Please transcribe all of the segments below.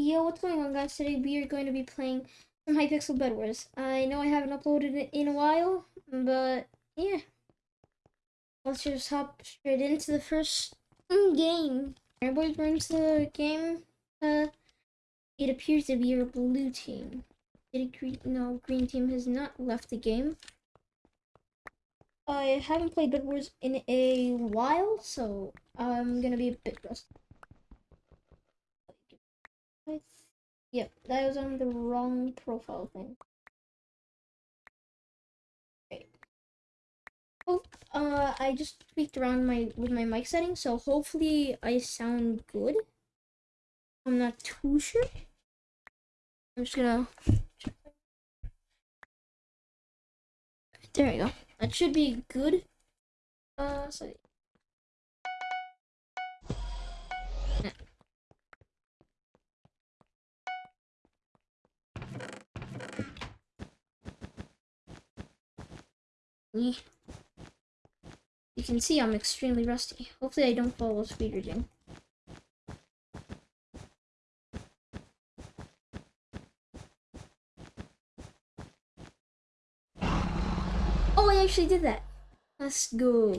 Yo, what's going on guys? Today we are going to be playing some Hypixel Bed Wars. I know I haven't uploaded it in a while, but yeah. Let's just hop straight into the first game. Everybody brings the game. Uh, it appears to be a blue team. Did green? No, green team has not left the game. I haven't played Bed Wars in a while, so I'm gonna be a bit rusty. Yep, that was on the wrong profile thing. Great. Oh, uh, I just tweaked around my with my mic settings, so hopefully I sound good. I'm not too sure. I'm just gonna. There we go. That should be good. Uh, so You can see I'm extremely rusty. Hopefully I don't follow speed reading. Oh, I actually did that. Let's go.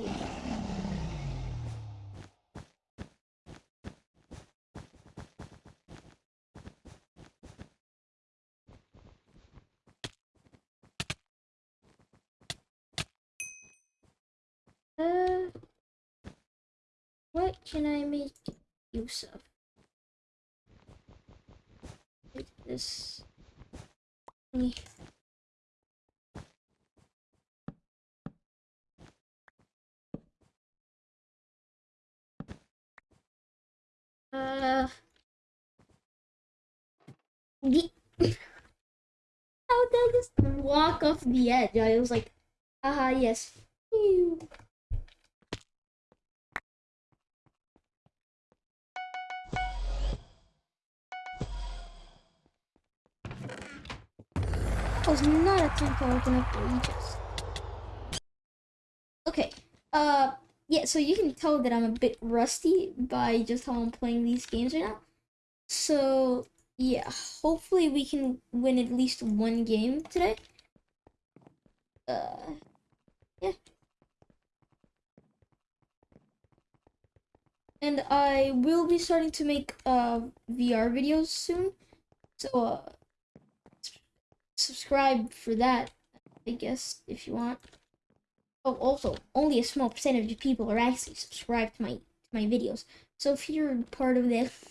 Uh, can I make use of? Like this. thingy. Uh, the how did I just walk off the edge? I was like, ah, yes. Phew. Was not a tempo looking up for ages. Okay. Uh yeah, so you can tell that I'm a bit rusty by just how I'm playing these games right now. So yeah, hopefully we can win at least one game today. Uh yeah. And I will be starting to make uh VR videos soon. So uh subscribe for that, I guess, if you want. Oh, also, only a small percentage of people are actually subscribed to my to my videos. So if you're part of this,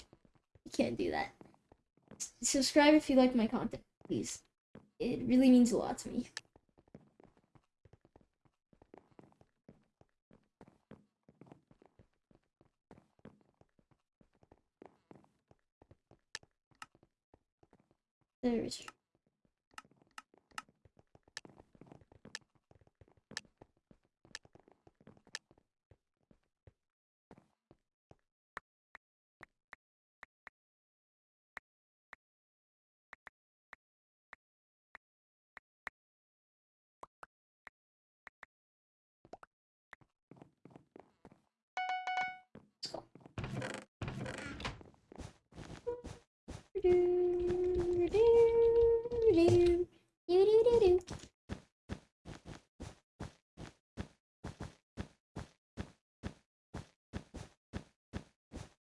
you can't do that. S subscribe if you like my content, please. It really means a lot to me. There's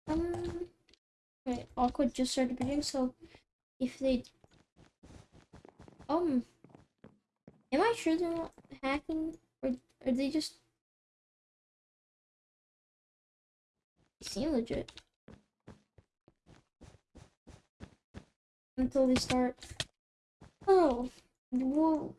Um, right, awkward just started bidding, so if they, um, am I sure they're not hacking, or are they just seem legit. Until they start. Oh, whoa.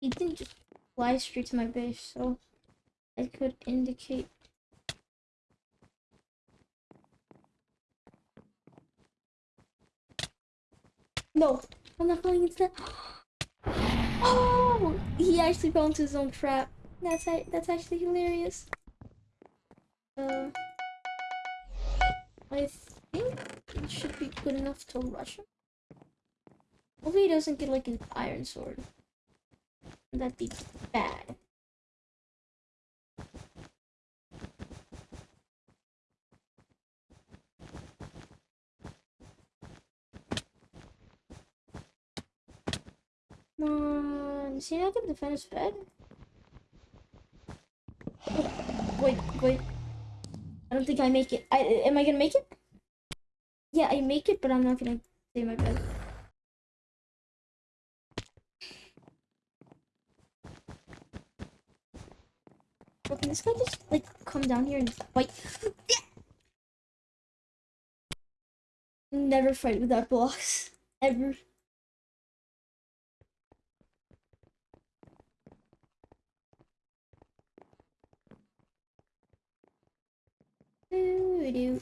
He didn't just fly straight to my base, so I could indicate. No, I'm not going into that. Oh, he actually fell into his own trap. That's that's actually hilarious. Um, I think it should be good enough to rush him. Hopefully he doesn't get like an iron sword. That'd be bad. Come see, I can't defend his bed? Wait, wait. I don't think I make it. I am I gonna make it? Yeah, I make it, but I'm not gonna save my bed. Bro, can this guy just like come down here and fight? Never fight without blocks. Ever. Doo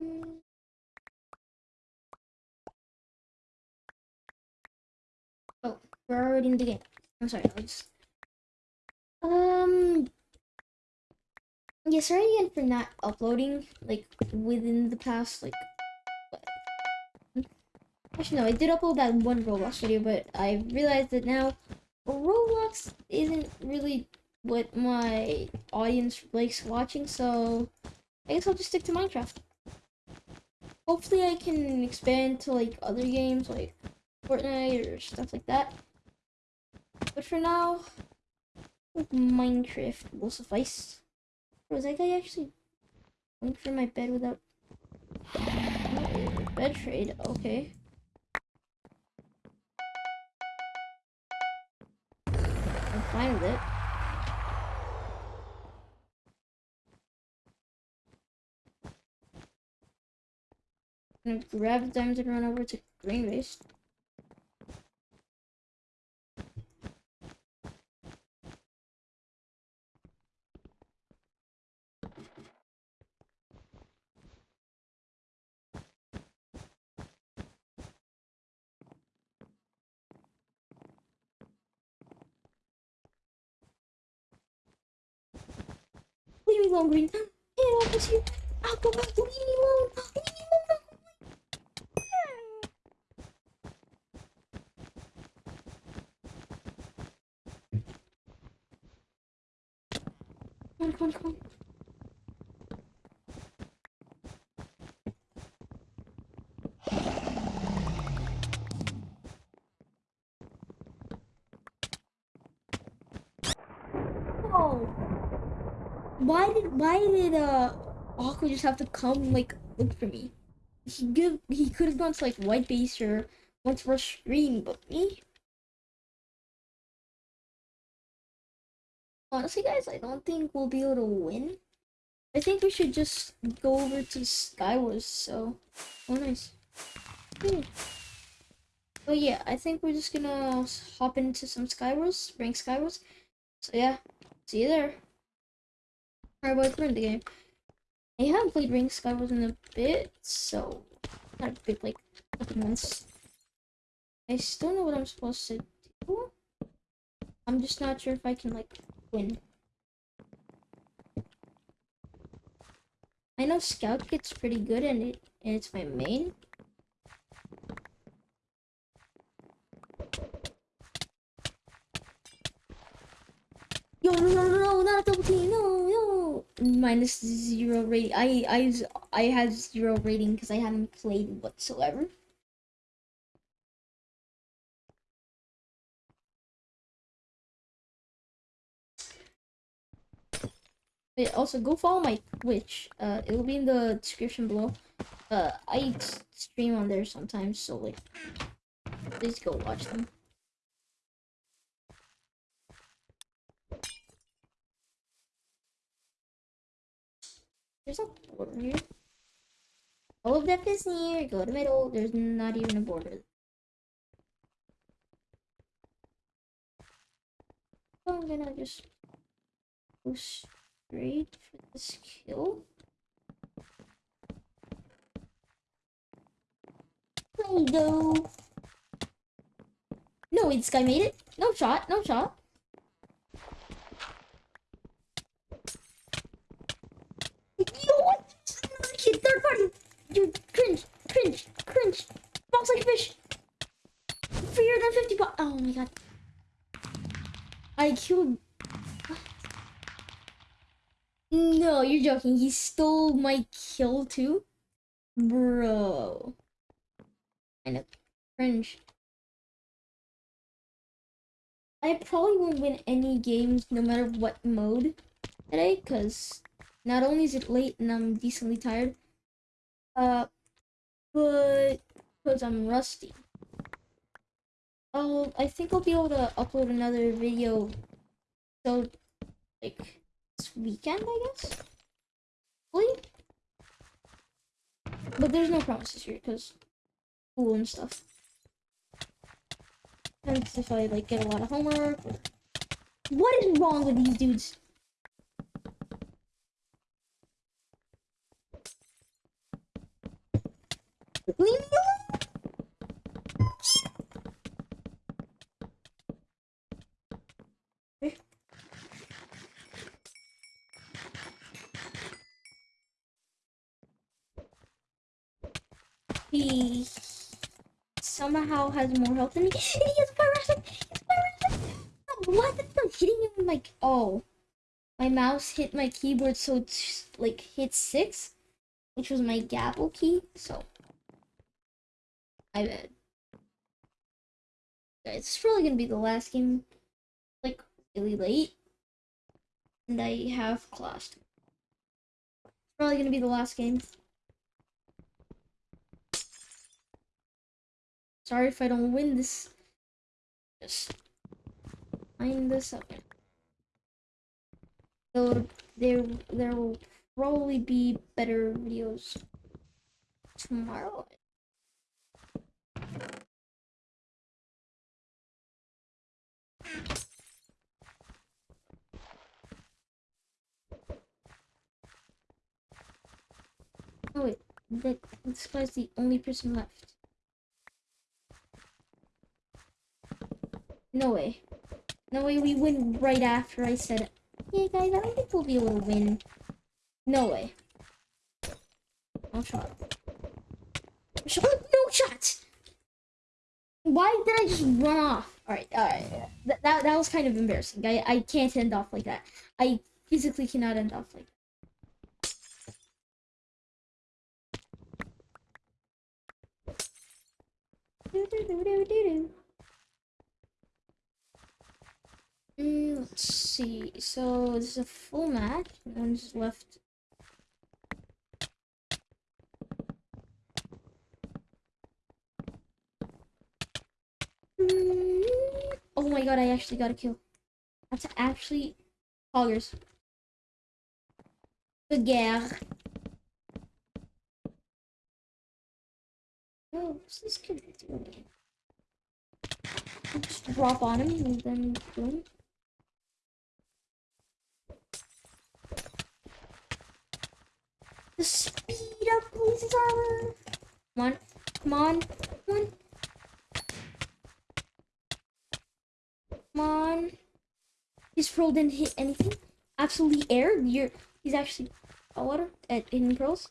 Oh, we're already in the game. I'm sorry, I'll just... Um... Yeah, sorry again for not uploading, like, within the past, like... What? Actually, no, I did upload that one Roblox video, but I realized that now Roblox isn't really what my audience likes watching, so I guess I'll just stick to Minecraft. Hopefully I can expand to like other games like Fortnite or stuff like that. But for now, like Minecraft will suffice. Was that guy actually going for my bed without bed trade? Okay. I'm fine with it. Gonna grab the diamonds and run over to green base. Leave me alone, Green. Off with you. I'll go back. Leave me alone. Leave me alone. Come on, come. Oh. Why did why did uh Aqua just have to come like look for me? He give he could have gone to like white base or once for a screen, but me? Honestly guys, I don't think we'll be able to win. I think we should just go over to Skywars, so oh nice. Hmm. But yeah, I think we're just gonna hop into some Skywars, rank Skywars. So yeah, see you there. Alright, boys, we're in the game. I haven't played Ring Skywars in a bit, so not a bit like couple months. I still know what I'm supposed to do. I'm just not sure if I can like win. I know Scout gets pretty good and it and it's my main. Yo, no, no, no, no, not double team, no, no. Minus zero rating. I, I, I had zero rating because I haven't played whatsoever. But also, go follow my Twitch. Uh, it will be in the description below. Uh, I stream on there sometimes, so like, please go watch them. There's a door here. All of death is near. Go to middle. There's not even a border. So I'm gonna just go straight for this kill. There you go. No, this guy made it. No shot. No shot. Yo, what? Another kid, third party. You cringe, cringe, cringe. Box like a fish. Fear than 50 bucks. Oh my god. I killed. No, you're joking. He stole my kill too? Bro. I know. Cringe. I probably won't win any games no matter what mode today because not only is it late and I'm decently tired, uh, but because I'm rusty. Oh, I think I'll be able to upload another video so like this weekend, I guess. But there's no promises here because school and stuff. Depends if I like get a lot of homework. Or... What is wrong with these dudes? Leave me alone! He somehow has more health than me. He has fire He has What? Not hitting him like oh. My mouse hit my keyboard so it's like hit six, which was my gapple key, so I bet. It's probably gonna be the last game like really late. And I have class. Probably gonna be the last game. Sorry if I don't win this. Just find this up. So there, there will probably be better videos tomorrow. Oh wait, that this guy's the only person left. No way. No way we win right after I said, Hey guys, I don't think we'll be able to win. No way. No shot. Shot? No shot! Why did I just run off? Alright, alright. That, that, that was kind of embarrassing. I, I can't end off like that. I physically cannot end off like that. Do, do, do, do, do, do. Mm, let's see. So this is a full match. One's left. Mm, Oh my god, I actually got a kill. That's actually hoggers. The guerre. Oh, what's this kid doing? Just drop on him and then boom. The speed up police's armor. Come on, come on, come on. Come on. His pearl didn't hit anything. Absolutely air. You're he's actually oh, a water at hidden pearls.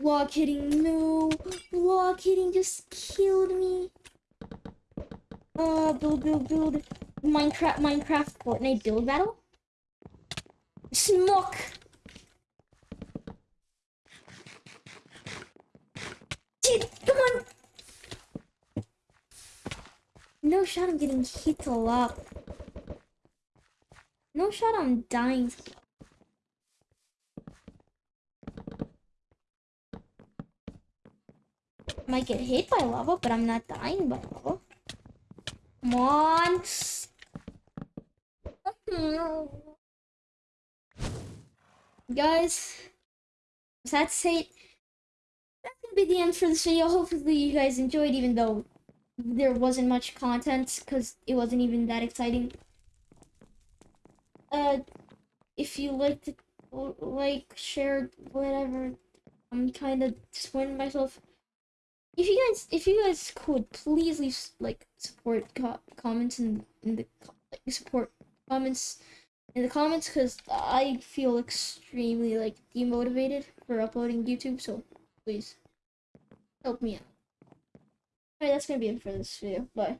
Block hitting, no. Block hitting just killed me. Uh, build, build, build. Minecraft, Minecraft, Fortnite build battle. Smoke. Dude, come on. No shot I'm getting hit a lot. No shot I'm dying. Might get hit by lava, but I'm not dying by lava. Come on. Guys, to say, that's gonna be the end for this video. Hopefully you guys enjoyed, even though there wasn't much content, because it wasn't even that exciting. Uh, if you liked it, like, shared, whatever, I'm kind of in myself. If you guys, if you guys could please leave like support co- comments in in the like, support comments in the comments because I feel extremely like demotivated for uploading YouTube. So please help me out. Alright, that's gonna be it for this video. Bye.